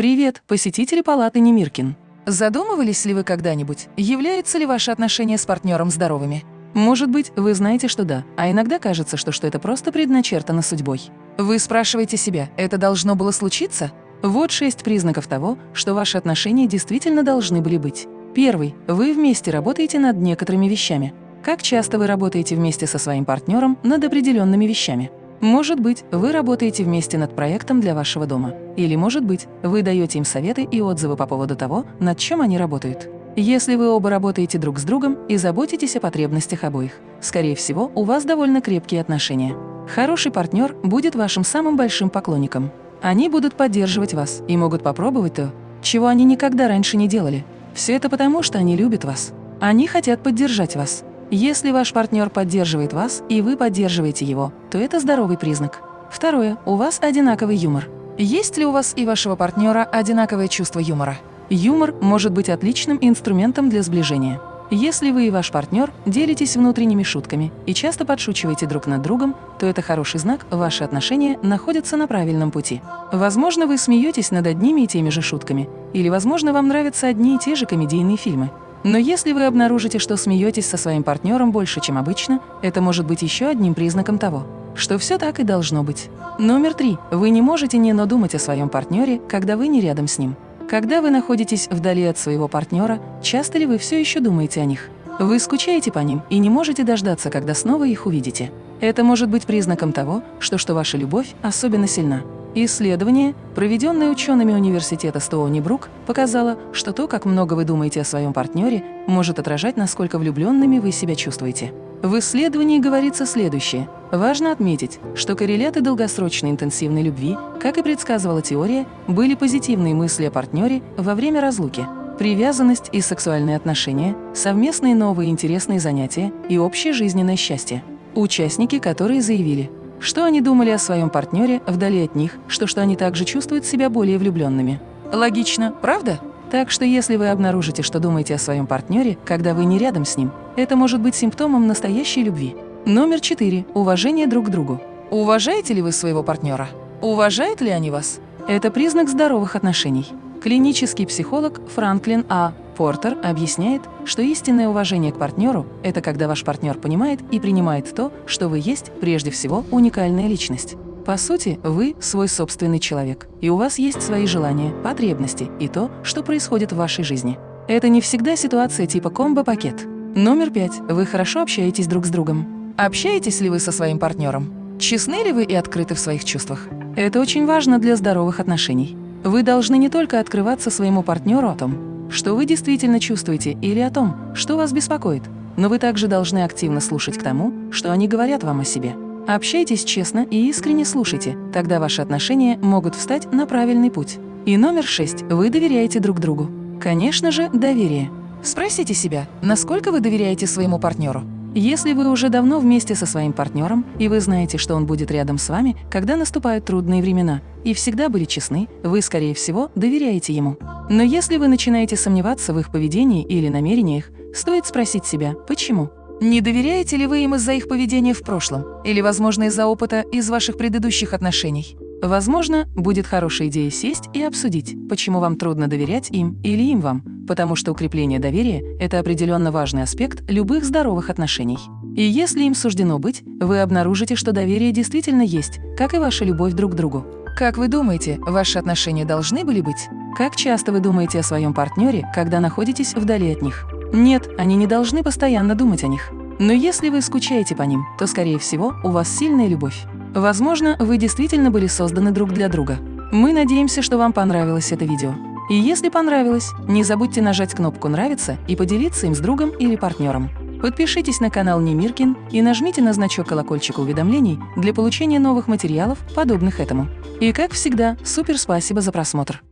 Привет, посетители палаты Немиркин. Задумывались ли вы когда-нибудь, являются ли ваши отношения с партнером здоровыми? Может быть, вы знаете, что да, а иногда кажется, что, что это просто предначертано судьбой. Вы спрашиваете себя, это должно было случиться? Вот шесть признаков того, что ваши отношения действительно должны были быть. Первый. Вы вместе работаете над некоторыми вещами. Как часто вы работаете вместе со своим партнером над определенными вещами? Может быть, вы работаете вместе над проектом для вашего дома. Или, может быть, вы даете им советы и отзывы по поводу того, над чем они работают. Если вы оба работаете друг с другом и заботитесь о потребностях обоих, скорее всего, у вас довольно крепкие отношения. Хороший партнер будет вашим самым большим поклонником. Они будут поддерживать вас и могут попробовать то, чего они никогда раньше не делали. Все это потому, что они любят вас. Они хотят поддержать вас. Если ваш партнер поддерживает вас, и вы поддерживаете его, то это здоровый признак. Второе. У вас одинаковый юмор. Есть ли у вас и вашего партнера одинаковое чувство юмора? Юмор может быть отличным инструментом для сближения. Если вы и ваш партнер делитесь внутренними шутками и часто подшучиваете друг над другом, то это хороший знак, ваши отношения находятся на правильном пути. Возможно, вы смеетесь над одними и теми же шутками, или, возможно, вам нравятся одни и те же комедийные фильмы. Но если вы обнаружите, что смеетесь со своим партнером больше, чем обычно, это может быть еще одним признаком того, что все так и должно быть. Номер три. Вы не можете не но думать о своем партнере, когда вы не рядом с ним. Когда вы находитесь вдали от своего партнера, часто ли вы все еще думаете о них? Вы скучаете по ним и не можете дождаться, когда снова их увидите. Это может быть признаком того, что, что ваша любовь особенно сильна. Исследование, проведенное учеными университета Стоуни-Брук, показало, что то, как много вы думаете о своем партнере, может отражать, насколько влюбленными вы себя чувствуете. В исследовании говорится следующее. Важно отметить, что корреляты долгосрочной интенсивной любви, как и предсказывала теория, были позитивные мысли о партнере во время разлуки. Привязанность и сексуальные отношения, совместные новые интересные занятия и общее жизненное счастье. Участники, которые заявили, что они думали о своем партнере вдали от них, что, что они также чувствуют себя более влюбленными. Логично, правда? Так что если вы обнаружите, что думаете о своем партнере, когда вы не рядом с ним, это может быть симптомом настоящей любви. Номер четыре. Уважение друг к другу. Уважаете ли вы своего партнера? Уважают ли они вас? Это признак здоровых отношений. Клинический психолог Франклин А. Портер объясняет, что истинное уважение к партнеру – это когда ваш партнер понимает и принимает то, что вы есть прежде всего уникальная личность. По сути, вы – свой собственный человек, и у вас есть свои желания, потребности и то, что происходит в вашей жизни. Это не всегда ситуация типа комбо-пакет. Номер пять. Вы хорошо общаетесь друг с другом. Общаетесь ли вы со своим партнером? Честны ли вы и открыты в своих чувствах? Это очень важно для здоровых отношений. Вы должны не только открываться своему партнеру о том, что вы действительно чувствуете или о том, что вас беспокоит, но вы также должны активно слушать к тому, что они говорят вам о себе. Общайтесь честно и искренне слушайте, тогда ваши отношения могут встать на правильный путь. И номер шесть. Вы доверяете друг другу. Конечно же, доверие. Спросите себя, насколько вы доверяете своему партнеру. Если вы уже давно вместе со своим партнером, и вы знаете, что он будет рядом с вами, когда наступают трудные времена, и всегда были честны, вы, скорее всего, доверяете ему. Но если вы начинаете сомневаться в их поведении или намерениях, стоит спросить себя, почему? Не доверяете ли вы им из-за их поведения в прошлом? Или, возможно, из-за опыта из ваших предыдущих отношений? Возможно, будет хорошая идея сесть и обсудить, почему вам трудно доверять им или им вам, потому что укрепление доверия – это определенно важный аспект любых здоровых отношений. И если им суждено быть, вы обнаружите, что доверие действительно есть, как и ваша любовь друг к другу. Как вы думаете, ваши отношения должны были быть? Как часто вы думаете о своем партнере, когда находитесь вдали от них? Нет, они не должны постоянно думать о них. Но если вы скучаете по ним, то, скорее всего, у вас сильная любовь. Возможно, вы действительно были созданы друг для друга. Мы надеемся, что вам понравилось это видео. И если понравилось, не забудьте нажать кнопку «Нравится» и поделиться им с другом или партнером. Подпишитесь на канал Немиркин и нажмите на значок колокольчика уведомлений для получения новых материалов, подобных этому. И как всегда, супер спасибо за просмотр!